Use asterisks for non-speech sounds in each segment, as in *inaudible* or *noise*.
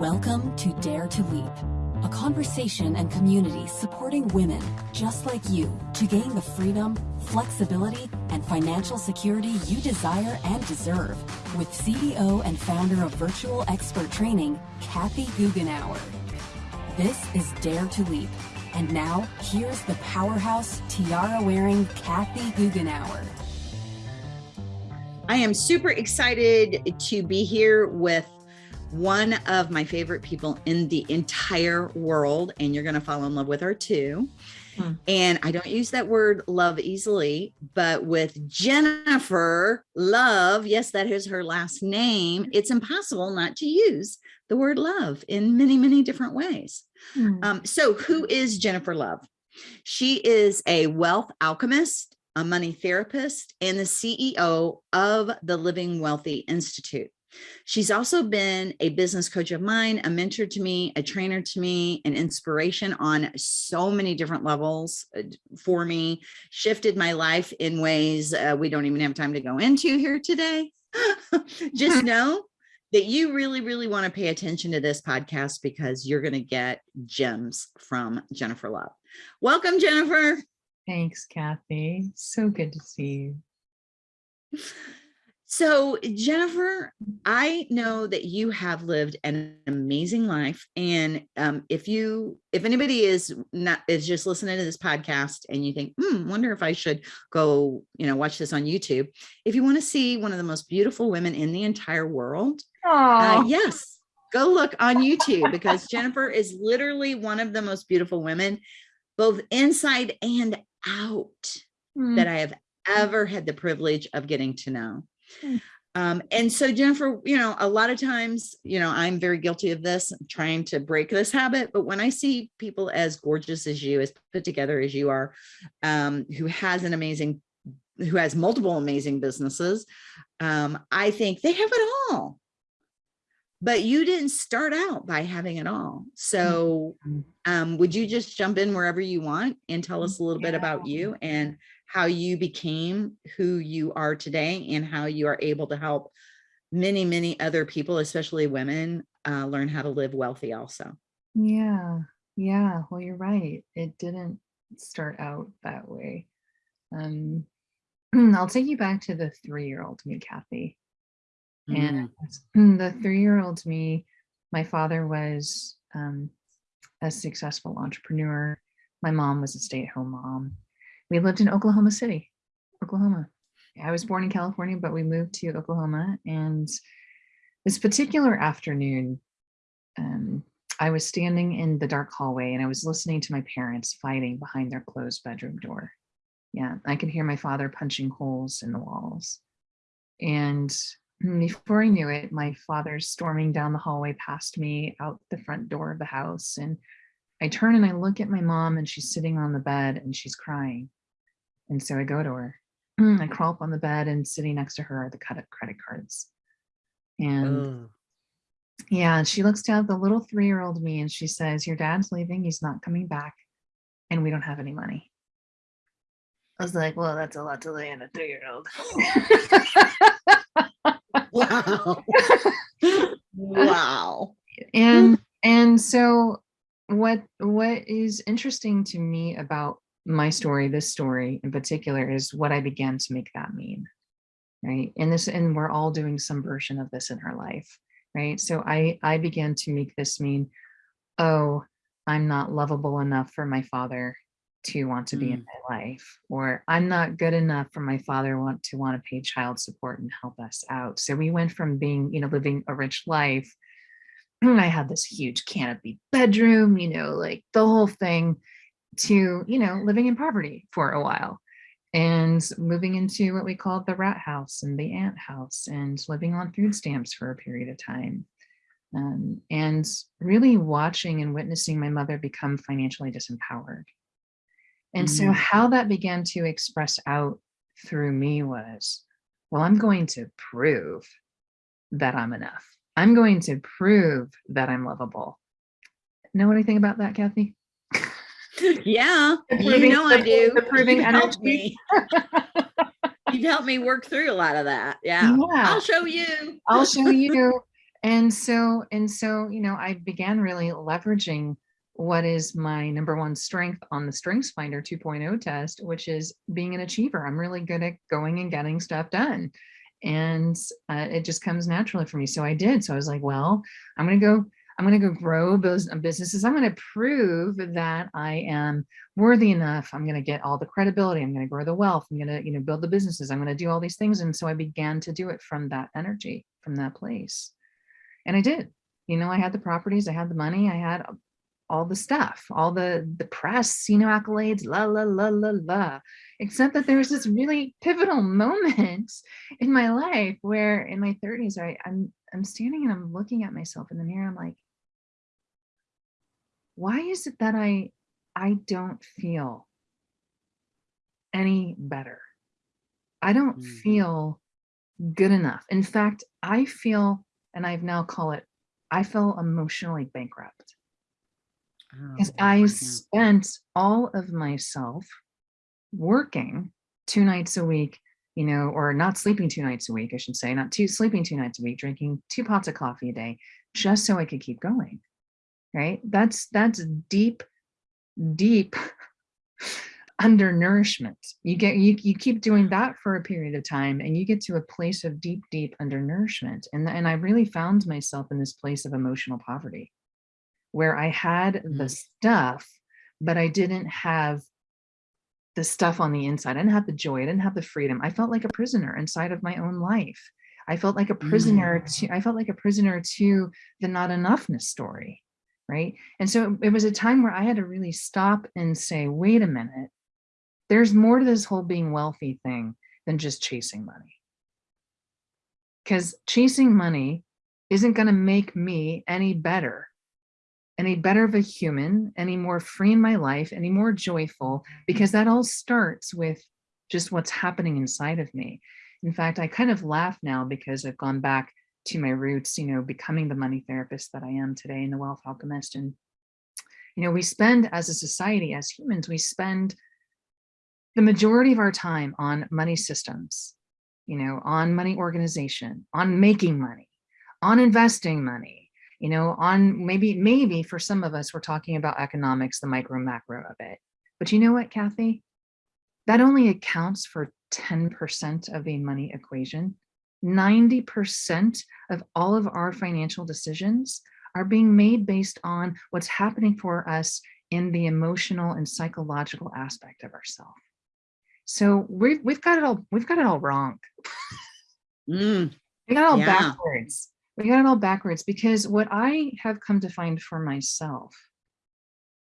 Welcome to Dare to Leap, a conversation and community supporting women just like you to gain the freedom, flexibility, and financial security you desire and deserve with CEO and founder of Virtual Expert Training, Kathy Goughenour. This is Dare to Leap. And now, here's the powerhouse, tiara-wearing Kathy Goughenour. I am super excited to be here with one of my favorite people in the entire world, and you're going to fall in love with her too. Hmm. And I don't use that word love easily, but with Jennifer Love, yes, that is her last name, it's impossible not to use the word love in many, many different ways. Hmm. Um, so, who is Jennifer Love? She is a wealth alchemist, a money therapist, and the CEO of the Living Wealthy Institute. She's also been a business coach of mine, a mentor to me, a trainer to me, an inspiration on so many different levels uh, for me, shifted my life in ways uh, we don't even have time to go into here today. *laughs* Just *laughs* know that you really, really want to pay attention to this podcast because you're going to get gems from Jennifer Love. Welcome, Jennifer. Thanks, Kathy. So good to see you. So, Jennifer, I know that you have lived an amazing life, and um, if you, if anybody is not is just listening to this podcast, and you think, hmm, wonder if I should go, you know, watch this on YouTube. If you want to see one of the most beautiful women in the entire world, uh, yes, go look on YouTube because Jennifer is literally one of the most beautiful women, both inside and out, mm. that I have ever had the privilege of getting to know. Hmm. Um, and so Jennifer, you know, a lot of times, you know, I'm very guilty of this, trying to break this habit. But when I see people as gorgeous as you, as put together as you are, um, who has an amazing, who has multiple amazing businesses, um, I think they have it all. But you didn't start out by having it all. So mm-hmm. um, would you just jump in wherever you want and tell us a little yeah. bit about you and how you became who you are today and how you are able to help many, many other people, especially women, uh, learn how to live wealthy also. Yeah. Yeah. Well, you're right. It didn't start out that way. Um, *clears throat* I'll take you back to the three-year-old me, Kathy. Mm. And *clears throat* the three-year-old me, my father was um, a successful entrepreneur. My mom was a stay-at-home mom we lived in Oklahoma City, Oklahoma. I was born in California, but we moved to Oklahoma. And this particular afternoon, um, I was standing in the dark hallway and I was listening to my parents fighting behind their closed bedroom door. Yeah, I could hear my father punching holes in the walls. And before I knew it, my father's storming down the hallway past me out the front door of the house. And I turn and I look at my mom and she's sitting on the bed and she's crying. And so I go to her. Hmm. I crawl up on the bed and sitting next to her are the cut up credit cards. And oh. yeah, she looks down at the little three-year-old me and she says, your dad's leaving, he's not coming back, and we don't have any money. I was like, well, that's a lot to lay on a three-year-old. *laughs* wow. wow. And and so what what is interesting to me about my story, this story in particular, is what I began to make that mean, right? And this, and we're all doing some version of this in our life, right? So I, I began to make this mean, oh, I'm not lovable enough for my father to want to be mm. in my life, or I'm not good enough for my father want to want to pay child support and help us out. So we went from being, you know, living a rich life. *clears throat* I had this huge canopy bedroom, you know, like the whole thing to, you know, living in poverty for a while and moving into what we called the rat house and the ant house and living on food stamps for a period of time. Um, and really watching and witnessing my mother become financially disempowered. And mm -hmm. so how that began to express out through me was, well, I'm going to prove that I'm enough. I'm going to prove that I'm lovable. Know anything about that, Kathy? Yeah, you know I do. Proving You've helped me. You've helped me work through a lot of that. Yeah. yeah. I'll show you. I'll show *laughs* you. and so and so you know i began really leveraging what is my number one strength on the strengths finder 2.0 test which is being an achiever i'm really good at going and getting stuff done and uh, it just comes naturally for me so i did so i was like well i'm gonna go i'm gonna go grow those uh, businesses. I'm gonna prove that i am worthy enough. I'm gonna get all the credibility. I'm gonna grow the wealth. I'm gonna you know build the businesses. I'm gonna do all these things. And so i began to do it from that energy from that place. And I did. You know, I had the properties, I had the money, I had all the stuff, all the the press, you know, accolades, la la la la la. Except that there was this really pivotal *laughs* moment in my life where in my 30s, I, I'm I'm standing and I'm looking at myself in the mirror. I'm like, why is it that I I don't feel any better? I don't Mm. feel good enough. In fact, I feel and I've now call it, I feel emotionally bankrupt Oh, because yeah, I spent all of myself working two nights a week, you know, or not sleeping two nights a week, I should say, not two sleeping two nights a week, drinking two pots of coffee a day, just so I could keep going. Right. That's that's deep, deep *laughs* undernourishment. You get you you keep doing that for a period of time and you get to a place of deep, deep undernourishment. And, and I really found myself in this place of emotional poverty where I had the Mm. stuff, but I didn't have the stuff on the inside. I didn't have the joy. I didn't have the freedom. I felt like a prisoner inside of my own life. I felt like a prisoner to I felt like a prisoner to the not enoughness story. Right. And so it was a time where I had to really stop and say, wait a minute, there's more to this whole being wealthy thing than just chasing money. Because chasing money isn't going to make me any better, any better of a human, any more free in my life, any more joyful, because that all starts with just what's happening inside of me. In fact, I kind of laugh now because I've gone back to my roots, you know, becoming the money therapist that I am today and the wealth alchemist. And, you know, we spend as a society, as humans, we spend the majority of our time on money systems, you know, on money organization, on making money, on investing money, you know, on maybe, maybe for some of us, we're talking about economics, the micro macro of it. But you know what, Kathy? That only accounts for 10% of the money equation. 90% of all of our financial decisions are being made based on what's happening for us in the emotional and psychological aspect of ourselves. So we've we've got it all we've got it all wrong. Mm. We got it all Yeah. backwards. We got it all backwards because what I have come to find for myself,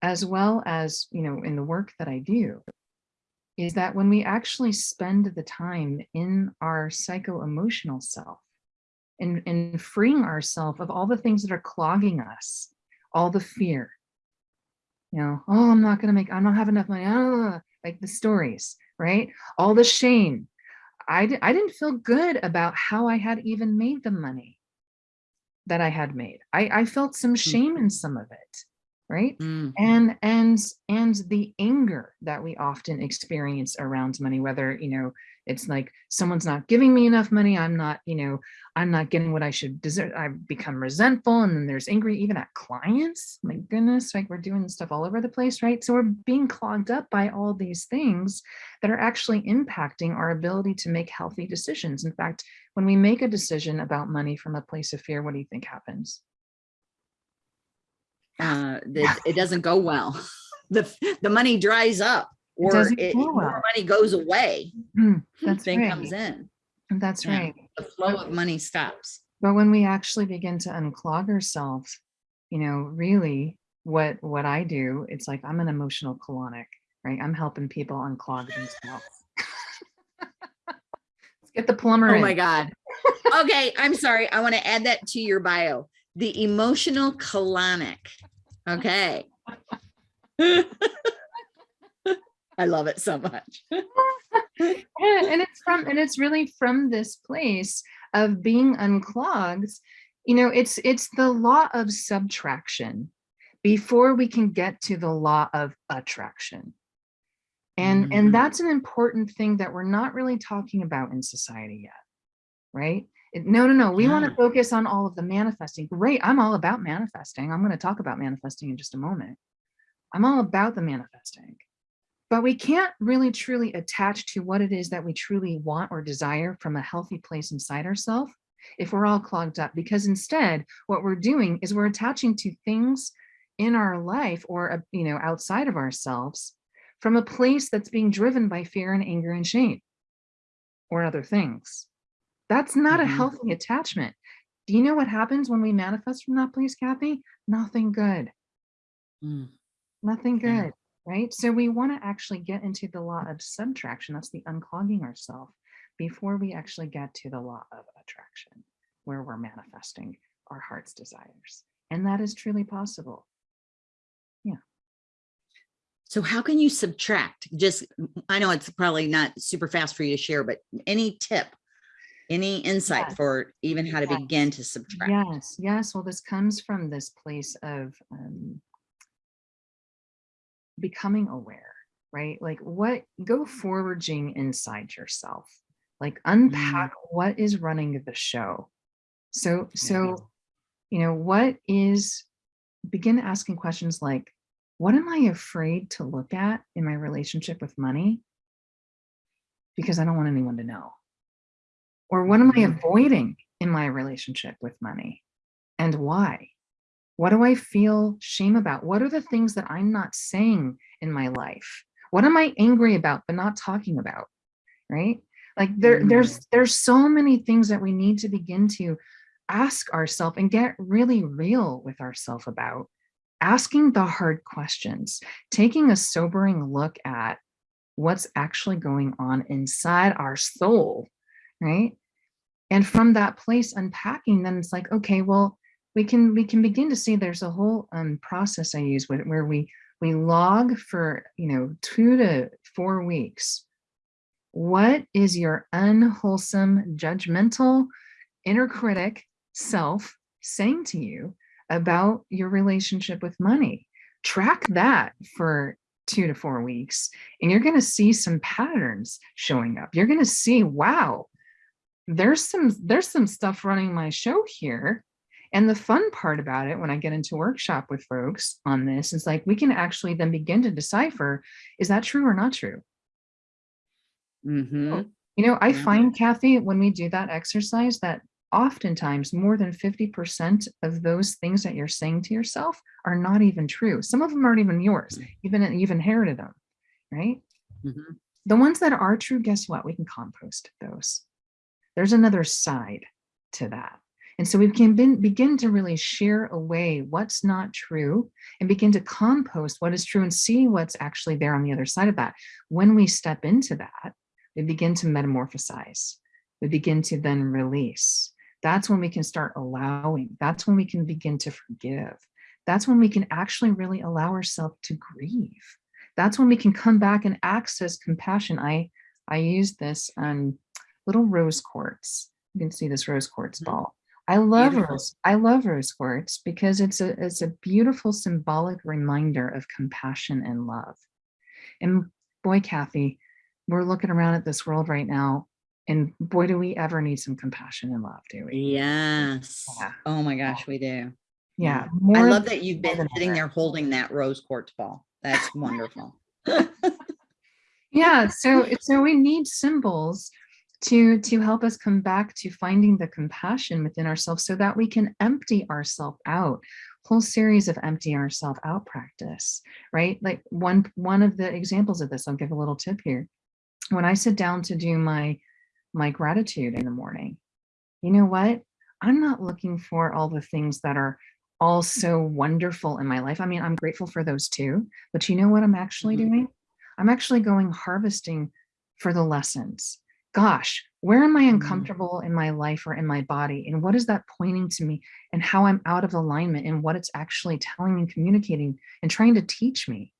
as well as you know, in the work that I do, is that when we actually spend the time in our psycho-emotional self and, and freeing ourselves of all the things that are clogging us, all the fear, you know, oh, I'm not gonna make, I don't have enough money, ah, like the stories, right? All the shame. I, I didn't feel good about how I had even made the money that I had made. I, I felt some shame in some of it, right? Mm. and and and the anger that we often experience around money whether you know it's like someone's not giving me enough money i'm not you know i'm not getting what i should deserve i've become resentful and then there's angry even at clients my goodness like we're doing stuff all over the place right so we're being clogged up by all these things that are actually impacting our ability to make healthy decisions in fact when we make a decision about money from a place of fear what do you think happens Uh, *laughs* that it doesn't go well. *laughs* The, the money dries up or doesn't it, go more money goes away *laughs* that's than right comes in. that's Yeah. right The flow of money stops. But when we actually begin to unclog ourselves, you know, really what what I do, it's like I'm an emotional colonic, right? I'm helping people unclog themselves. Let's get the plumber Oh in. my God. Okay, I'm sorry. I want to add that to your bio. The emotional colonic. Okay. *laughs* I love it so much. *laughs* Yeah, and it's from and it's really from this place of being unclogged. You know, it's it's the law of subtraction before we can get to the law of attraction. And Mhm. and that's an important thing that we're not really talking about in society yet. Right? No, no, no. We want to focus on all of the manifesting. Great. I'm all about manifesting. I'm going to talk about manifesting in just a moment. I'm all about the manifesting. But we can't really truly attach to what it is that we truly want or desire from a healthy place inside ourselves if we're all clogged up. Because instead, what we're doing is we're attaching to things in our life or, uh, you know, outside of ourselves from a place that's being driven by fear and anger and shame or other things. That's not a Mhm. healthy attachment. Do you know what happens when we manifest from that place, Kathy? Nothing good, Mm. nothing Yeah. good, right? So we want to actually get into the law of subtraction. That's the unclogging ourselves before we actually get to the law of attraction, where we're manifesting our heart's desires. And that is truly possible. Yeah. So how can you subtract? Just, I know it's probably not super fast for you to share, but any tip, any insight Yes. for even how to Yes. begin to subtract? Yes, yes. Well, this comes from this place of um, becoming aware, right? Like what, go foraging inside yourself, like unpack what is running the show. So, so, you know, what is, begin asking questions like, what am I afraid to look at in my relationship with money? Because I don't want anyone to know. Or what am I Mhm. avoiding in my relationship with money? And why? What do I feel shame about? What are the things that I'm not saying in my life? What am I angry about but not talking about? Right? Like there, Mm. there's there's so many things that we need to begin to ask ourselves and get really real with ourselves about. Asking the hard questions, taking a sobering look at what's actually going on inside our soul, right? And from that place unpacking, then it's like, okay, well, we can we can begin to see there's a whole um, process I use with where we we log for you know two to four weeks. What is your unwholesome, judgmental, inner critic self saying to you about your relationship with money? Track that for two to four weeks, and you're going to see some patterns showing up. You're going to see, wow, there's some there's some stuff running my show here. And the fun part about it when i get into workshop with folks on this is like we can actually then begin to decipher is that true or not true? Mhm. you know i Yeah. find kathy when we do that exercise that oftentimes more than 50% of those things that you're saying to yourself are not even true. Some of them aren't even yours. Even you've inherited them right? Mhm. the ones that are true guess what? We can compost those there's another side to that. And so we can bin- begin to really shear away what's not true and begin to compost what is true and see what's actually there on the other side of that. When we step into that, we begin to metamorphosize. We begin to then release. That's when we can start allowing. That's when we can begin to forgive. That's when we can actually really allow ourselves to grieve. That's when we can come back and access compassion. I I use this um, little rose quartz. You can see this rose quartz Mhm. ball. I love Beautiful. rose. I love rose quartz because it's a it's a beautiful symbolic reminder of compassion and love. And boy, Kathy, we're looking around at this world right now, and boy, do we ever need some compassion and love, do we? Yes. Yeah. Oh my gosh, we do. Yeah. I love that you've been sitting ever. there holding that rose quartz ball. That's wonderful. *laughs* yeah so so we need symbols to to help us come back to finding the compassion within ourselves so that we can empty ourselves out. Whole series of empty ourselves out practice right? Like one one of the examples of this i'll give a little tip here. When i sit down to do my my gratitude in the morning you know what? I'm not looking for all the things that are all so wonderful in my life. I mean i'm grateful for those too but you know what i'm actually Mhm. doing? I'm actually going harvesting for the lessons gosh where am i Mm. uncomfortable in my life or in my body? And what is that pointing to me? And how i'm out of alignment and what it's actually telling and communicating and trying to teach me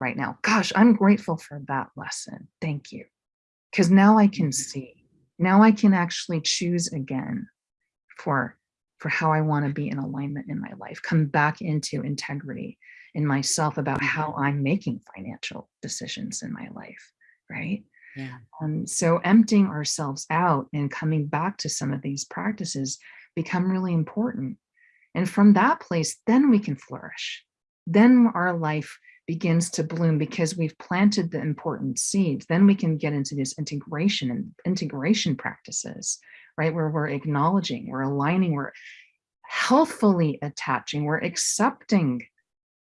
right now. Gosh i'm grateful for that lesson. Thank you. Because now i can Mhm. see. Now i can actually choose again for for how i want to be in alignment in my life come back into integrity in myself about how i'm making financial decisions in my life right Yeah. Um, so emptying ourselves out and coming back to some of these practices become really important. And from that place, then we can flourish. Then our life begins to bloom because we've planted the important seeds. Then we can get into this integration and integration practices, right? Where we're acknowledging, we're aligning, we're healthfully attaching, we're accepting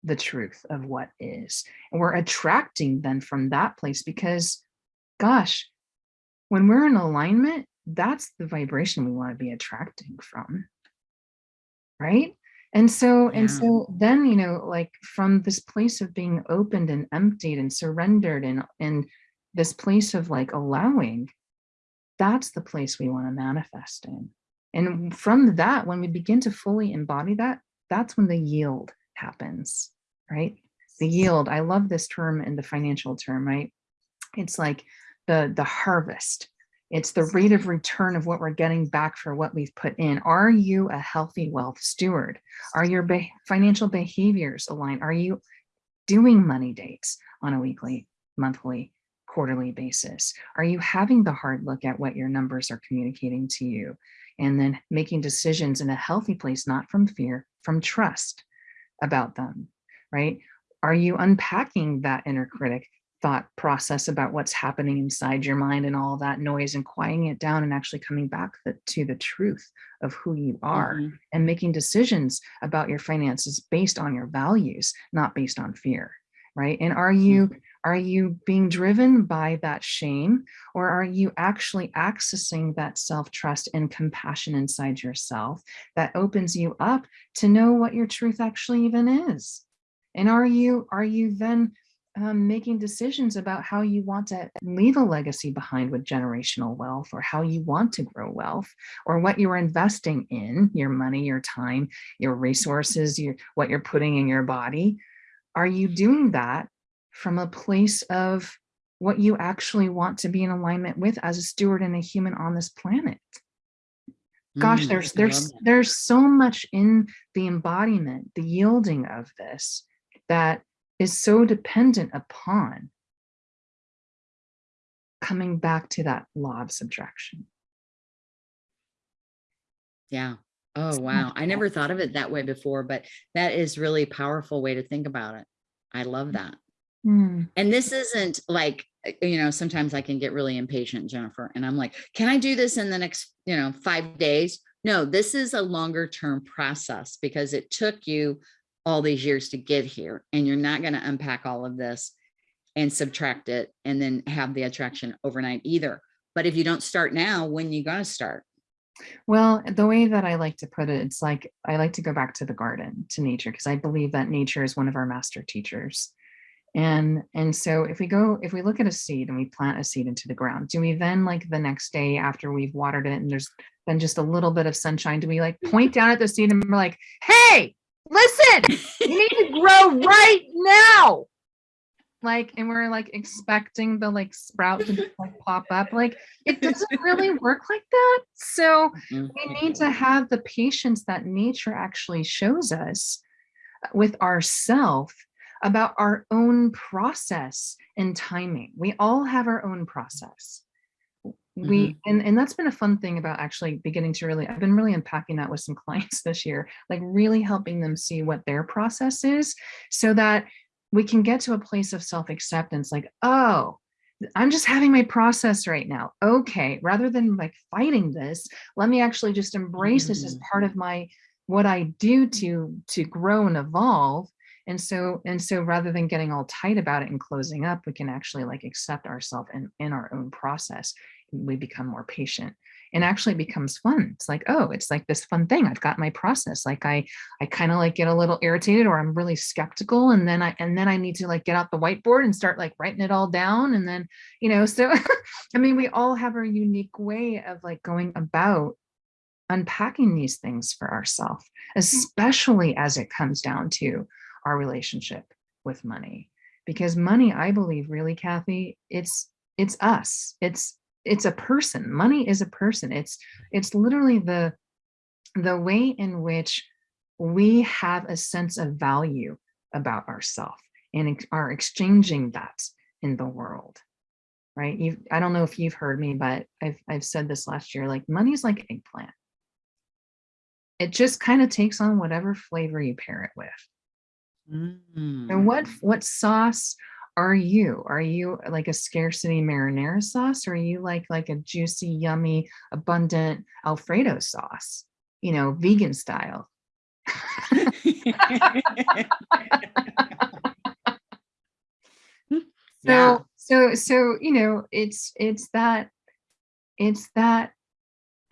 the truth of what is. And we're attracting then from that place because, gosh, when we're in alignment, that's the vibration we want to be attracting from. Right. And so, and so then, you know, like from this place of being opened and emptied and surrendered and, and this place of like allowing, that's the place we want to manifest in. And from that, when we begin to fully embody that, that's when the yield happens, right? The yield, I love this term in the financial term, right? It's like the, the harvest. It's the rate of return of what we're getting back for what we've put in. Are you a healthy wealth steward? Are your be financial behaviors aligned? Are you doing money dates on a weekly, monthly, quarterly basis? Are you having the hard look at what your numbers are communicating to you? And then making decisions in a healthy place, not from fear, from trust about them, right? Are you unpacking that inner critic thought process about what's happening inside your mind and all that noise and quieting it down and actually coming back the, to the truth of who you are Mhm. and making decisions about your finances based on your values, not based on fear, right? And are you are you being driven by that shame or are you actually accessing that self-trust and compassion inside yourself that opens you up to know what your truth actually even is? And are you are you then um, making decisions about how you want to leave a legacy behind with generational wealth or how you want to grow wealth or what you're investing in your money, your time, your resources, your what you're putting in your body. Are you doing that from a place of what you actually want to be in alignment with as a steward and a human on this planet? Gosh, Mm, there's there's there's so much in the embodiment, the yielding of this that is so dependent upon coming back to that law of subtraction. Yeah. Oh, wow. I never thought of it that way before, but that is really a powerful way to think about it. I love that. Hmm. And this isn't like, uh, you know, sometimes I can get really impatient, Jennifer, and I'm like, can I do this in the next, you know, five days? No, this is a longer term process because it took you all these years to get here and you're not going to unpack all of this and subtract it and then have the attraction overnight either. But if you don't start now, when you going to start? Well, the way that I like to put it, it's like I like to go back to the garden, to nature, because I believe that nature is one of our master teachers. And and so if we go, if we look at a seed and we plant a seed into the ground, do we then like the next day after we've watered it and there's been just a little bit of sunshine, do we like mm-hmm. point down at the seed and we're like, hey, listen, you need to grow right now. Like, and we're like expecting the like sprout to just, like pop up. Like, it doesn't really work like that. So Mhm. we need to have the patience that nature actually shows us with ourself about our own process and timing. We all have our own process. We and, and that's been a fun thing about actually beginning to really, I've been really unpacking that with some *laughs* clients this year, like really helping them see what their process is so that we can get to a place of self-acceptance, like, oh, I'm just having my process right now. Okay, rather than like fighting this, let me actually just embrace this as Mm. part of my what I do to to grow and evolve. And so and so rather than getting all tight about it and closing up, we can actually like accept ourselves in, in our own process. We become more patient and actually becomes fun. It's like, oh, it's like this fun thing. I've got my process. Like I I kind of like get a little irritated or I'm really skeptical. And then I and then I need to like get out the whiteboard and start like writing it all down. And then, you know, so *laughs* I mean, we all have our unique way of like going about unpacking these things for ourselves, mm. especially as it comes down to our relationship with money. Because money, I believe, really, Kathy, it's it's us. It's it's a person. Money is a person. It's it's literally the the way in which we have a sense of value about ourselves and are exchanging that in the world. right? You, I don't know if you've heard me, but I've, I've said this last year, like money's like eggplant. It just kind of takes on whatever flavor you pair it with. Mm. And what, what sauce are you? Are you uh, like a scarcity marinara sauce? Or are you like, like a juicy, yummy, abundant Alfredo sauce, you know, vegan style? *laughs* *laughs* Yeah. so so so you know it's it's that it's that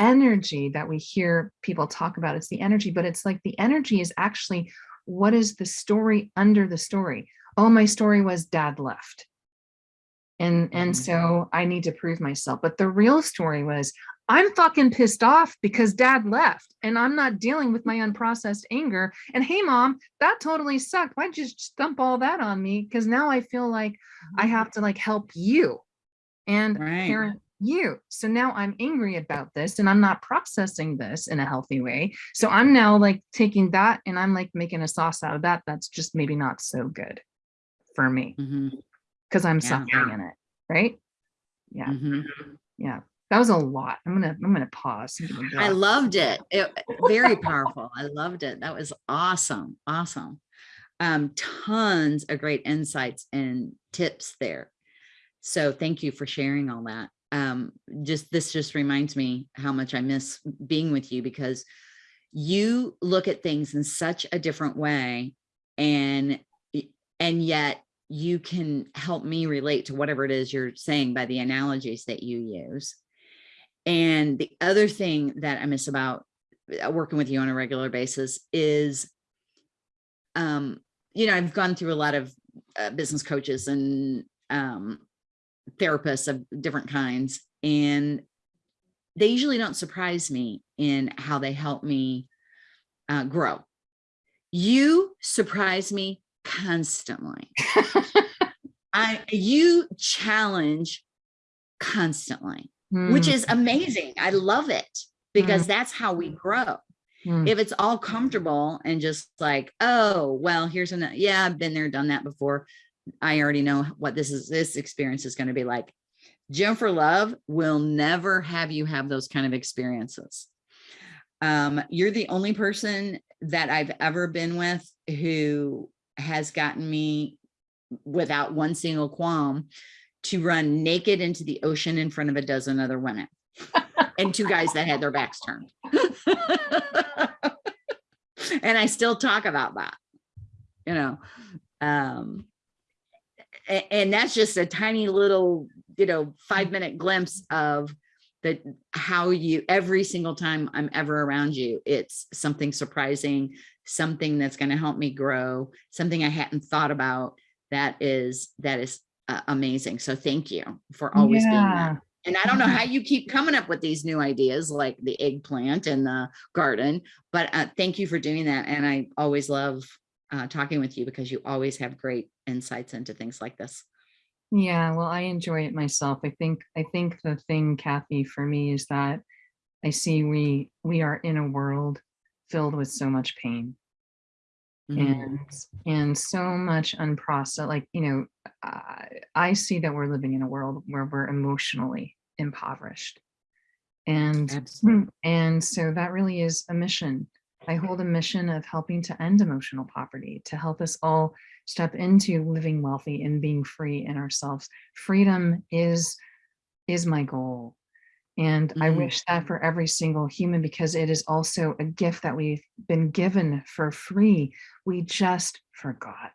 energy that we hear people talk about it's the energy but it's like the energy is actually what is the story under the story oh my story was dad left and and Mhm. so i need to prove myself but the real story was i'm fucking pissed off because dad left and i'm not dealing with my unprocessed anger and hey mom that totally sucked why'd you just dump all that on me because now i feel like I have to like help you and Right. parent you. So now I'm angry about this and I'm not processing this in a healthy way. So I'm now like taking that and I'm like making a sauce out of that. That's just maybe not so good for me because I'm Yeah. suffering in it. Right. Yeah. mhm. Yeah. That was a lot. I'm gonna I'm gonna pause. and give a I loved it. it. Very *laughs* powerful. I loved it. That was awesome. Awesome. Um, tons of great insights and tips there. So thank you for sharing all that. Um, just this just reminds me how much I miss being with you because you look at things in such a different way and and yet you can help me relate to whatever it is you're saying by the analogies that you use. And the other thing that I miss about uh, working with you on a regular basis is, um, you know, I've gone through a lot of uh, business coaches and um, therapists of different kinds, and they usually don't surprise me in how they help me uh, grow. You surprise me constantly. *laughs* I you challenge constantly which Mm, is amazing. I love it because that's how we grow. mm, If it's all comfortable and just like, oh, well, here's an, yeah, I've been there, done that before. I already know what this is, this experience is going to be like. Jennifer Love will never have you have those kind of experiences. Um, you're the only person that I've ever been with who has gotten me without one single qualm to run naked into the ocean in front of a dozen other women and two guys that had their backs turned. *laughs* and I still talk about that, you know. Um, a- and that's just a tiny little, you know, five minute glimpse of the how you every single time I'm ever around you, it's something surprising, something that's going to help me grow, something I hadn't thought about that is that is uh, amazing. So thank you for always being yeah. that. And I don't know how you keep coming up with these new ideas like the eggplant and the garden, but uh, thank you for doing that. And I always love uh, talking with you because you always have great insights into things like this. Yeah, well, I enjoy it myself. I think I think the thing, Kathy, for me is that I see we we are in a world filled with so much pain. Mm-hmm. and and so much unprocessed. Like you know, I, I see that we're living in a world where we're emotionally impoverished, and Absolutely. *clears throat* and so that really is a mission. I hold a mission of helping to end emotional poverty, to help us all step into living wealthy and being free in ourselves. Freedom is is my goal. And I Mhm. wish that for every single human because it is also a gift that we've been given for free. We just forgot.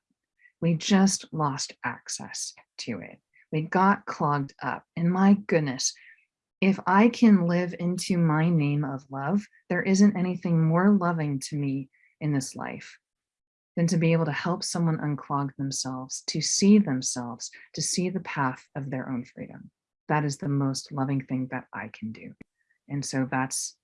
We just lost access to it. We got clogged up. And my goodness, if I can live into my name of love, there isn't anything more loving to me in this life than to be able to help someone unclog themselves, to see themselves, to see the path of their own freedom. That is the most loving thing that I can do. And so that's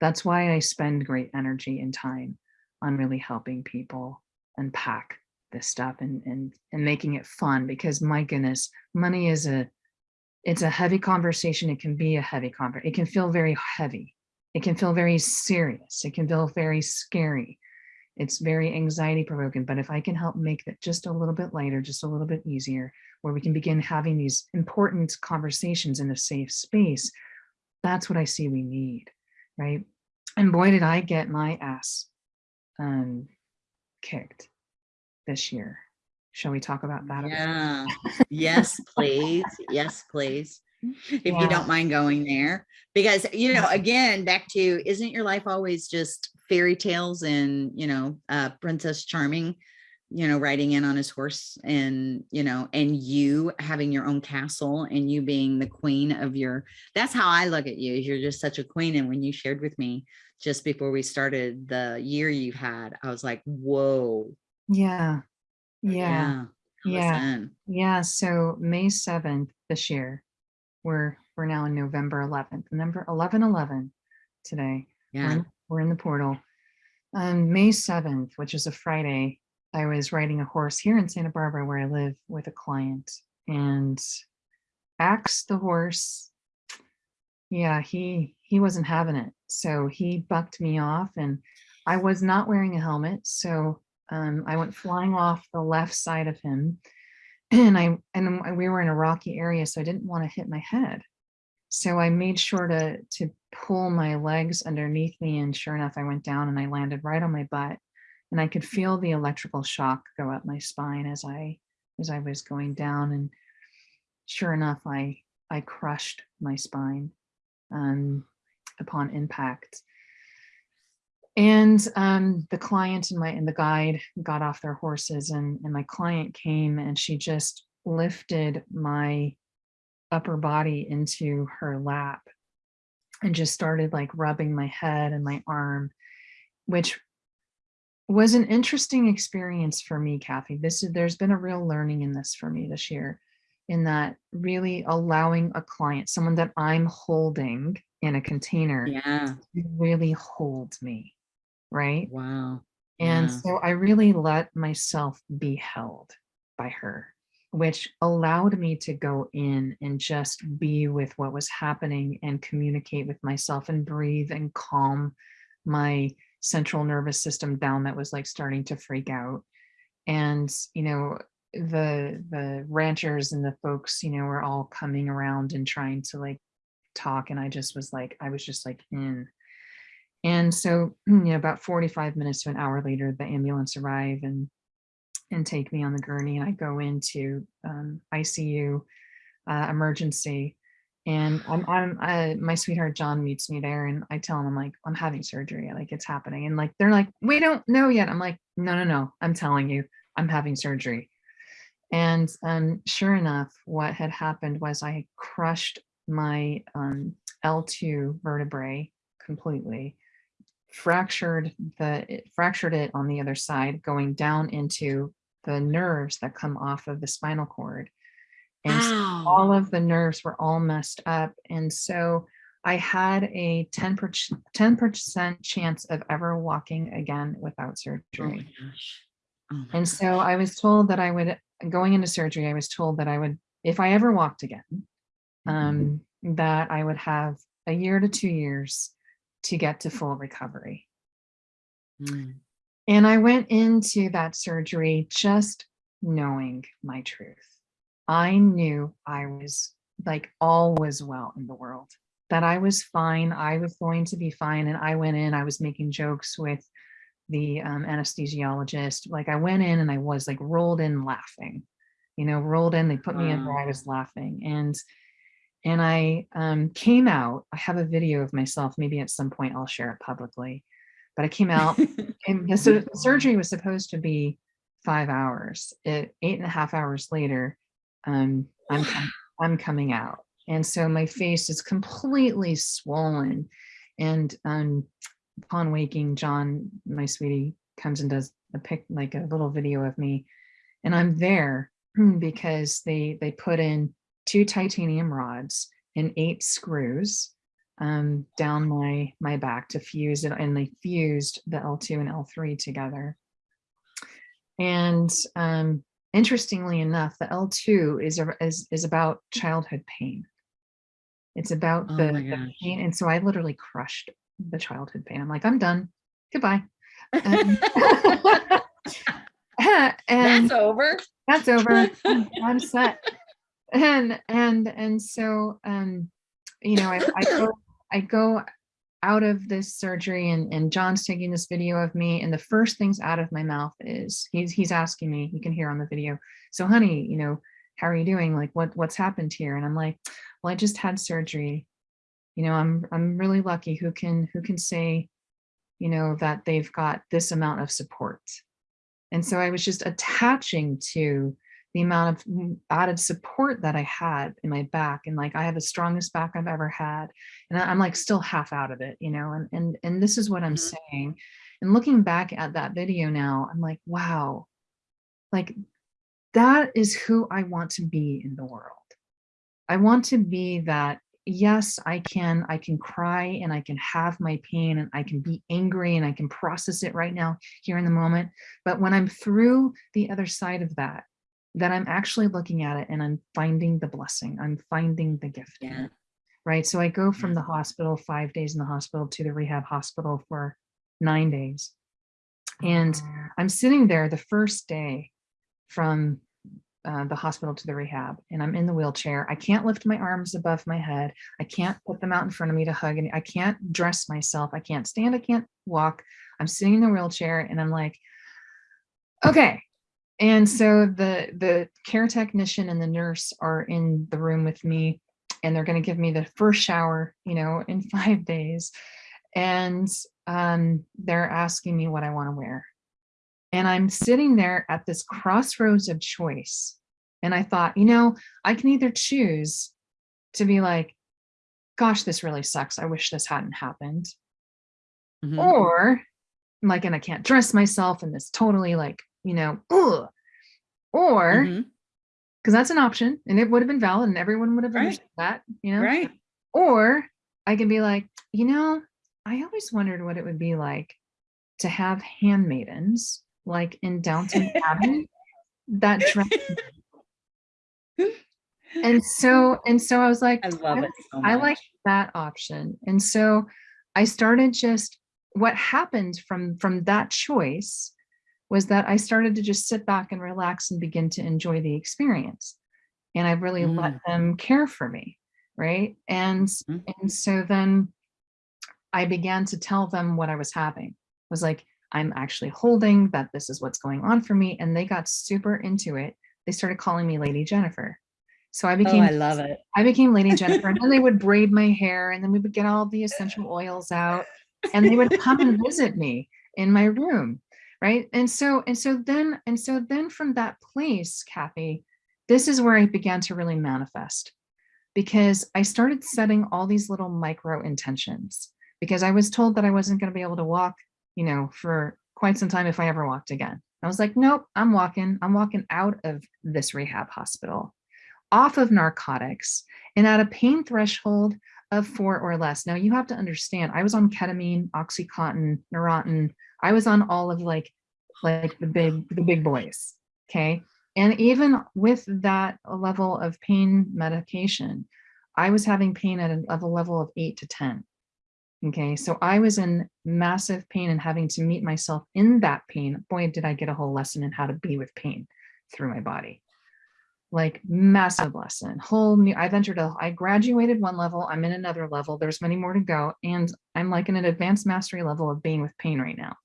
that's why I spend great energy and time on really helping people unpack this stuff and and and making it fun because my goodness, money is a it's a heavy conversation. It can be a heavy conversation. It can feel very heavy. It can feel very serious. It can feel very scary. It's very anxiety provoking, but if I can help make that just a little bit lighter, just a little bit easier, where we can begin having these important conversations in a safe space, that's what I see we need, right? And boy, did I get my ass um, kicked this year. Shall we talk about that? Yeah. *laughs* Yes, please. Yes, please. If you don't mind going there, because, you know, again, back to, isn't your life always just fairy tales and, you know, uh, Princess Charming, you know, riding in on his horse and, you know, and you having your own castle and you being the queen of your, that's how I look at you. You're just such a queen. And when you shared with me just before we started the year you've had, I was like, whoa. Yeah. Yeah. Yeah. listen. Yeah. So May 7th this year, we're we're now in November 11th, number 1111 today. We're Yeah. in, we're in the portal. On May 7th, which is a Friday, I was riding a horse here in Santa Barbara where I live with a client and Axe the horse, yeah, he he wasn't having it. So he bucked me off and I was not wearing a helmet. So um, I went flying off the left side of him and I and we were in a rocky area, so I didn't want to hit my head. So I made sure to to pull my legs underneath me, and sure enough, I went down and I landed right on my butt, and I could feel the electrical shock go up my spine as I as I was going down, and sure enough, I I crushed my spine um, upon impact. And um, the client and my and the guide got off their horses and, and my client came and she just lifted my upper body into her lap and just started like rubbing my head and my arm, which was an interesting experience for me, Kathy. This is there's been a real learning in this for me this year, in that really allowing a client, someone that I'm holding in a container, Yeah. to really hold me, right? Wow. And Yeah. so I really let myself be held by her, which allowed me to go in and just be with what was happening and communicate with myself and breathe and calm my central nervous system down that was like starting to freak out. And, you know, the the ranchers and the folks, you know, were all coming around and trying to like talk. And I just was like, I was just like in. And so, *clears throat* you know, about 45 minutes to an hour later, the ambulance arrive and and take me on the gurney, and I go into um, ICU uh, emergency. And I'm, I'm uh, my sweetheart John meets me there, and I tell him I'm like I'm having surgery, like it's happening, and like they're like we don't know yet. I'm like no no no, I'm telling you, I'm having surgery. And um, sure enough, what had happened was I crushed my um, L2 vertebrae completely, fractured the it fractured it on the other side, going down into the nerves that come off of the spinal cord. And so all of the nerves were all messed up. And so I had a 10 percent chance of ever walking again without Oh surgery. gosh. Oh And so I was told that I would, going into surgery, I was told that I would, if I ever walked again, um, that I would have a year to two years to get to full recovery. Mm. And I went into that surgery just knowing my truth. I knew I was like all was well in the world, that I was fine. I was going to be fine. And I went in, I was making jokes with the um, anesthesiologist. Like I went in and I was like rolled in laughing, you know, rolled in, they put me in where I was laughing. And and I um, came out. I have a video of myself. Maybe at some point I'll share it publicly. But I came out *laughs* and the, the surgery was supposed to be five hours. It, eight and a half hours later, um, I'm I'm coming out, and so my face is completely swollen. And um, upon waking, John, my sweetie, comes and does a pic, like a little video of me, and I'm there *clears throat* because they they put in two titanium rods and eight screws um, down my my back to fuse it, and they fused the L2 and L3 together. And um, interestingly enough, the L2 is a, is is about childhood pain. It's about Oh the, my the pain, and so I literally crushed the childhood pain. I'm like, I'm done. Goodbye. *laughs* *laughs* And, and That's over. that's over. *laughs* I'm set. And and and so um, you know, I, I go I go out of this surgery and, and John's taking this video of me and the first things out of my mouth is he's he's asking me, you can hear on the video, so honey, you know, how are you doing? Like what what's happened here? And I'm like, well, I just had surgery. You know, I'm I'm really lucky who can who can say, you know, that they've got this amount of support. And so I was just attaching to the amount of added support that I had in my back and like I have the strongest back I've ever had and I'm like still half out of it you know and and and this is what I'm Mhm. saying and looking back at that video now I'm like wow like that is who I want to be in the world I want to be that yes I can I can cry and I can have my pain and I can be angry and I can process it right now here in the moment but when I'm through the other side of that that I'm actually looking at it and I'm finding the blessing. I'm finding the gift. Yeah. Right. So I go from Yeah. the hospital, five days in the hospital to the rehab hospital for nine days. And I'm sitting there the first day from uh, the hospital to the rehab and I'm in the wheelchair. I can't lift my arms above my head. I can't put them out in front of me to hug and I can't dress myself. I can't stand. I can't walk. I'm sitting in the wheelchair and I'm like, okay. And so the the care technician and the nurse are in the room with me and they're going to give me the first shower, you know, in *laughs* five days. And um, they're asking me what I want to wear. And I'm sitting there at this crossroads of choice. And I thought, you know, I can either choose to be like, gosh, this really sucks. I wish this hadn't happened. Mhm. Or I'm like, and I can't dress myself and this totally like, you know, ugh. Or mm-hmm. because that's an option and it would have been valid and everyone would have Right. understood that, you know, Right. or I can be like, you know, I always wondered what it would be like to have handmaidens like in Downton Abbey *laughs* that dress. *laughs* and so, and so I was like, I love it so. I like that option. And so I started just what happened from from that choice was that I started to just sit back and relax and begin to enjoy the experience. And I really let them care for me, right? And Mhm. and so then I began to tell them what I was having. I was like, I'm actually holding that this is what's going on for me. And they got super into it. They started calling me Lady Jennifer. So I Oh, became I love it. I became Lady Jennifer, and then they would *laughs* braid my hair, and then we would get all the essential oils out, and they would come and *laughs* visit me in my room, right? And so, and so then, and so then from that place, Kathy, this is where I began to really manifest, because I started setting all these little micro intentions, because I was told that I wasn't going to be able to walk, you know, for quite some time if I ever walked again. I was like, nope, I'm walking. I'm walking out of this rehab hospital off of narcotics and at a pain threshold of four or less. Now you have to understand, I was on ketamine, Oxycontin, Neurontin. I was on all of like, like the big, the big boys. Okay. And even with that level of pain medication, I was having pain at a, of a level of eight to 10. Okay. So I was in massive pain and having to meet myself in that pain. Boy, did I get a whole lesson in how to be with pain through my body like massive lesson whole new i've entered a i graduated one level i'm in another level there's many more to go and i'm like in an advanced mastery level of being with pain right now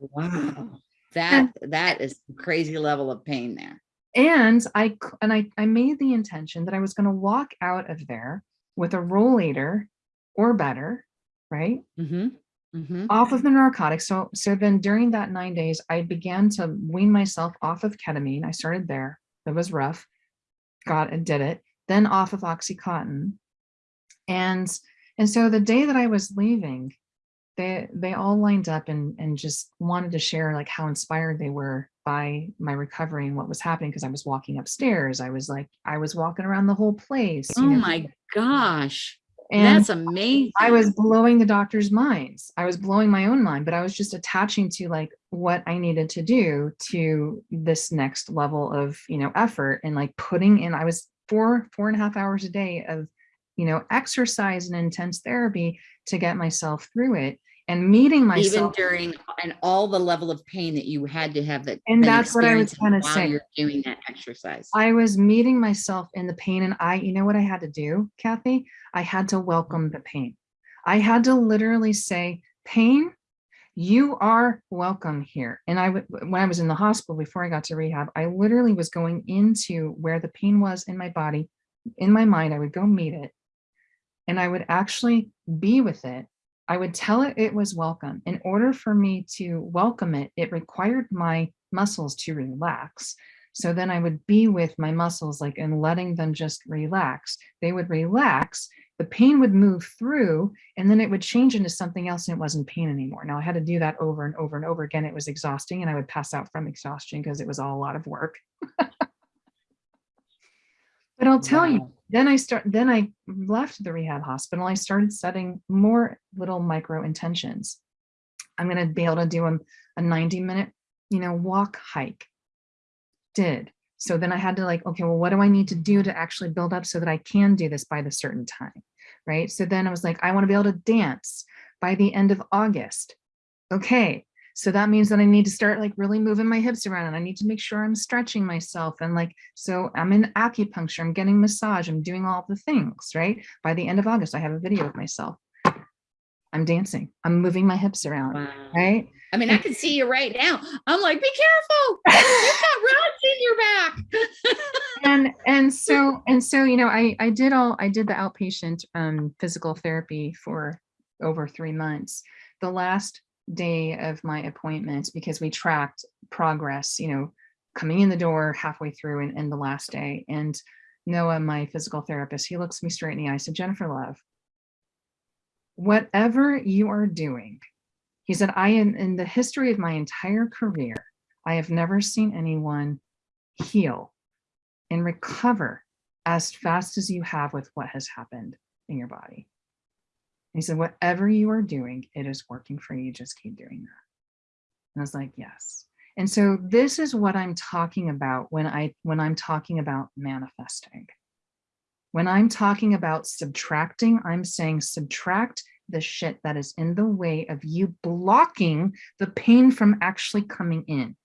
Wow. That that is crazy level of pain there. and I and i i made the intention that i was going to walk out of there with a rollator or better right Mm-hmm. Mm-hmm. off of the narcotics so so then during that nine days i began to wean myself off of ketamine i started there it was rough got and did it then off of oxycontin and and so the day that i was leaving they they all lined up and and just wanted to share like how inspired they were by my recovery and what was happening because i was walking upstairs i was like i was walking around the whole place Oh know, my gosh. and That's amazing. I was blowing the doctor's minds. I was blowing my own mind, but I was just attaching to like what I needed to do to this next level of, you know, effort and like putting in, I was four, four and a half hours a day of, you know, exercise and intense therapy to get myself through it. And meeting myself even during and all the level of pain that you had to have that And that's what I was experiencing gonna say. you're doing that exercise I was meeting myself in the pain and I, you know what I had to do, Kathy? I had to welcome the pain. I had to literally say, pain, you are welcome here. And I when I was in the hospital before I got to rehab, I literally was going into where the pain was in my body, in my mind, I would go meet it. And I would actually be with it. I would tell it it was welcome. In order for me to welcome it, it required my muscles to relax. So then I would be with my muscles like and letting them just relax. They would relax, the pain would move through and then it would change into something else and it wasn't pain anymore. Now I had to do that over and over and over again. It was exhausting and I would pass out from exhaustion because it was all a lot of work. *laughs* but I'll tell you, Wow. Then I start, then I left the rehab hospital. I started setting more little micro intentions. I'm going to be able to do a, a 90 minute, you know, walk hike. Did. So then I had to like, okay, well, what do I need to do to actually build up so that I can do this by the certain time? Right. So then I was like, I want to be able to dance by the end of August. Okay. So that means that I need to start like really moving my hips around and I need to make sure I'm stretching myself. And like, so I'm in acupuncture, I'm getting massage, I'm doing all the things, right? By the end of August, I have a video of myself. I'm dancing, I'm moving my hips around, Wow. right? I mean, I can see you right now. I'm like, be careful. You've got *laughs* rods in your back. and and *laughs* so and so you know i i did all i did the outpatient um physical therapy for over three months the last day of my appointment because we tracked progress you know coming in the door halfway through and, and the last day and noah my physical therapist he looks me straight in the eye said jennifer love whatever you are doing he said i am in the history of my entire career i have never seen anyone heal and recover as fast as you have with what has happened in your body. He said, whatever you are doing, it is working for you. Just keep doing that. And I was like, yes. And so this is what I'm talking about when I when I'm talking about manifesting. When I'm talking about subtracting, I'm saying subtract the shit that is in the way of you blocking the pain from actually coming in.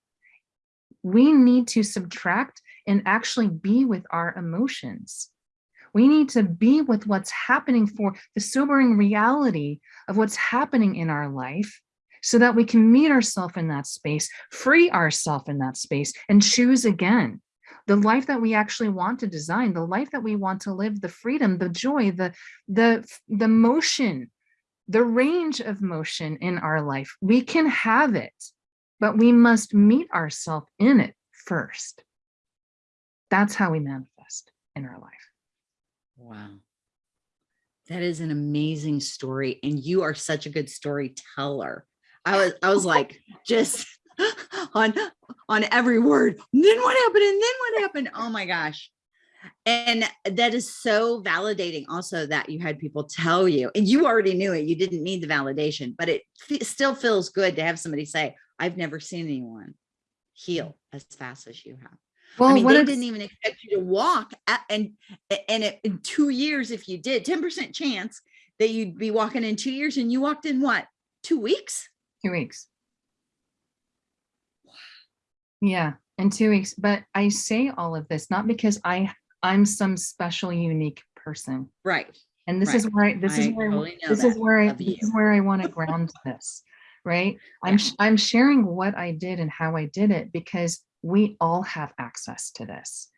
We need to subtract and actually be with our emotions. We need to be with what's happening for the sobering reality of what's happening in our life so that we can meet ourselves in that space, free ourselves in that space and choose again the life that we actually want to design, the life that we want to live, the freedom, the joy, the, the, the motion, the range of motion in our life. We can have it, but we must meet ourselves in it first. That's how we manifest in our life. Wow. That is an amazing story. And you are such a good storyteller. I was, I was like, *laughs* just *laughs* on, on every word. And then what happened? And then what happened? Oh my gosh. And that is so validating also that you had people tell you, and you already knew it, you didn't need the validation, but it still feels good to have somebody say, I've never seen anyone heal as fast as you have. Well, I mean, they didn't even expect you to walk at, and and it, in two years, if you did, 10% chance that you'd be walking in two years and you walked in what, two weeks? two weeks. Yeah, in two weeks. But I say all of this not because I I'm some special, unique person. Right. And this is where I, this is where totally this is where I this is where I want to ground this, right? *laughs* I'm sh- I'm sharing what I did and how I did it because we all have access to this.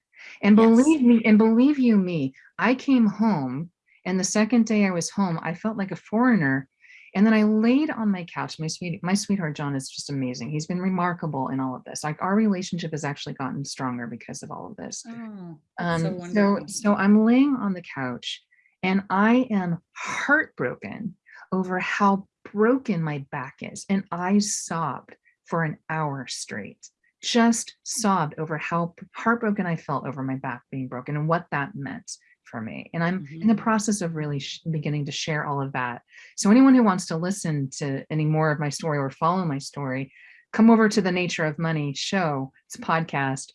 And Yes. believe me, and believe you me, I came home and the second day I was home, I felt like a foreigner. And then I laid on my couch. My sweet, my sweetheart John is just amazing. He's been remarkable in all of this. Like our relationship has actually gotten stronger because of all of this. Oh, Um, so so, so I'm laying on the couch and I am heartbroken over how broken my back is. And I sobbed for an hour straight, just sobbed over how heartbroken I felt over my back being broken and what that meant for me. And I'm in the Mhm. process of really sh- beginning to share all of that. So anyone who wants to listen to any more of my story or follow my story, come over to the Nature of Money show. It's a podcast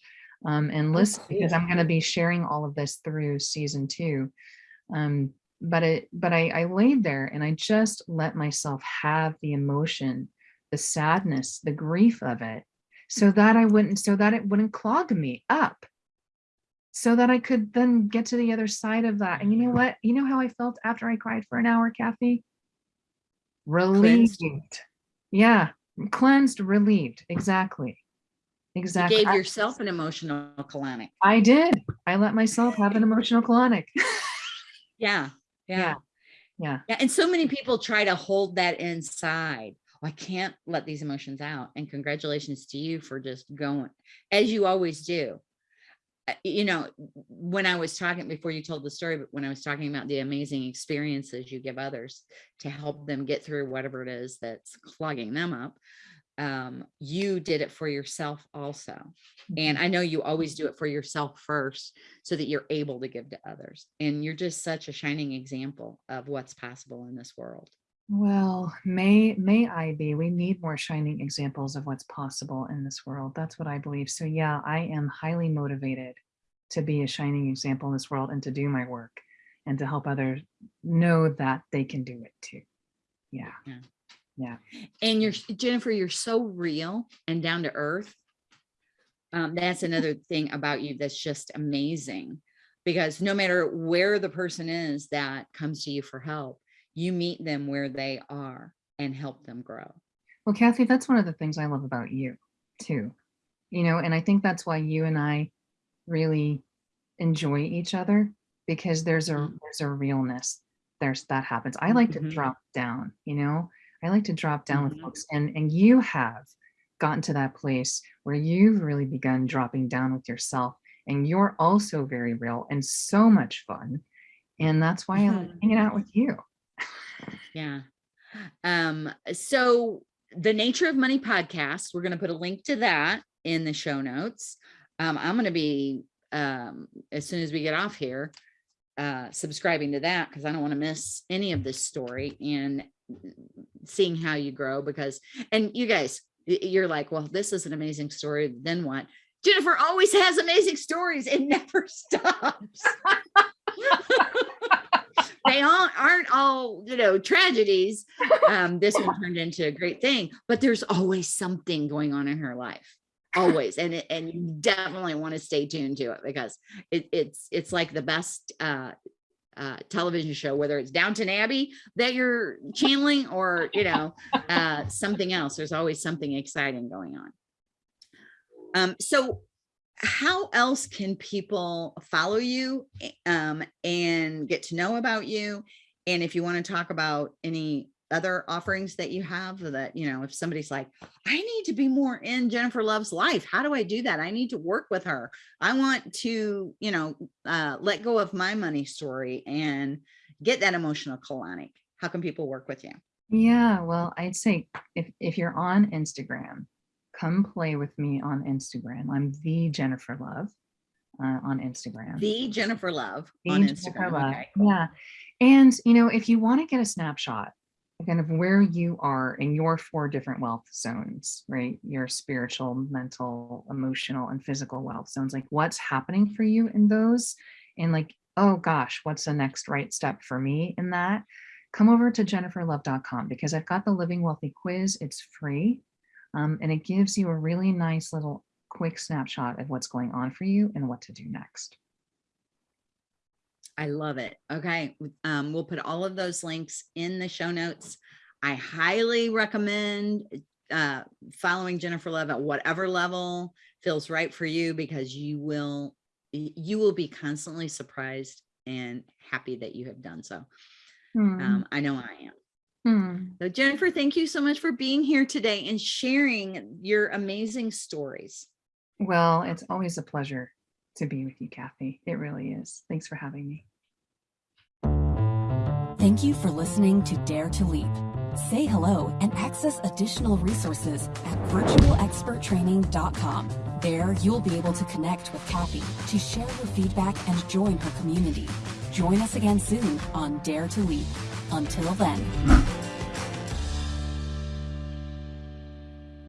um, and Oh, listen because. I'm going to be sharing all of this through season two. Um, but it but I, I laid there and I just let myself have the emotion, the sadness, the grief of it, so that I wouldn't so that it wouldn't clog me up. So that I could then get to the other side of that. And you know what? You know how I felt after I cried for an hour, Kathy? Relieved. Cleansed. Yeah, cleansed, relieved. Exactly. Exactly. You gave yourself an emotional colonic. I did. I let myself have an emotional colonic. *laughs* yeah. Yeah. Yeah. Yeah. And so many people try to hold that inside. I can't let these emotions out. And congratulations to you for just going as you always do. You know, when I was talking before you told the story, but when I was talking about the amazing experiences you give others to help them get through whatever it is that's clogging them up, um, you did it for yourself also. And Mm-hmm. I know you always do it for yourself first so that you're able to give to others. And you're just such a shining example of what's possible in this world. Well, may may I be. We need more shining examples of what's possible in this world. That's what I believe. So yeah, I am highly motivated to be a shining example in this world and to do my work and to help others know that they can do it too. Yeah. Yeah. Yeah. And you're Jennifer, you're so real and down to earth. Um, that's another *laughs* thing about you that's just amazing because no matter where the person is that comes to you for help, you meet them where they are and help them grow. Well, Kathy, that's one of the things I love about you too. You know, and I think that's why you and I really enjoy each other because there's a Mhm. there's a realness there's that happens. I like Mhm. to drop down, you know. I like to drop down with Mhm. folks and and you have gotten to that place where you've really begun dropping down with yourself and you're also very real and so much fun. And that's why I like hanging out with you. Yeah. Um, so the Nature of Money podcast, we're going to put a link to that in the show notes. Um, I'm going to be, um, as soon as we get off here, uh, subscribing to that because I don't want to miss any of this story and seeing how you grow because, and you guys, you're like, well, this is an amazing story. Then what? Jennifer always has amazing stories. It *laughs* never stops. *laughs* they all aren't all you know tragedies *laughs* um this one turned into a great thing but there's always something going on in her life always and it, and you definitely want to stay tuned to it because it, it's it's like the best uh uh, television show, whether it's Downton Abbey that you're channeling or, you know, uh, something else. There's always something exciting going on. Um, so how else can people follow you um, and get to know about you? And if you want to talk about any other offerings that you have that, you know, if somebody's like, I need to be more in Jennifer Love's life. How do I do that? I need to work with her. I want to, you know, uh, let go of my money story and get that emotional colonic. How can people work with you? Yeah, well, I'd say if if you're on Instagram, come play with me on Instagram. I'm the Jennifer Love uh, on Instagram. The Jennifer Love The on Jennifer Instagram. Love. Okay, cool. Yeah. And you know, if you want to get a snapshot kind of where you are in your four different wealth zones, right? Your spiritual, mental, emotional, and physical wealth zones, like what's happening for you in those, and like, oh gosh, what's the next right step for me in that? Come over to jenniferlove.com because I've got the Living Wealthy quiz. It's free. Um, and it gives you a really nice little quick snapshot of what's going on for you and what to do next. I love it. Okay. Um, we'll put all of those links in the show notes. I highly recommend uh, following Jennifer Love at whatever level feels right for you because you will you will be constantly surprised and happy that you have done so. Hmm. Um, I know I am. Hmm. So Jennifer, thank you so much for being here today and sharing your amazing stories. Well, it's always a pleasure to be with you, Kathy. It really is. Thanks for having me. Thank you for listening to Dare to Leap. Say hello and access additional resources at virtualexperttraining.com. There, you'll be able to connect with Kathy to share your feedback and join her community. Join us again soon on Dare to Leap. Until then.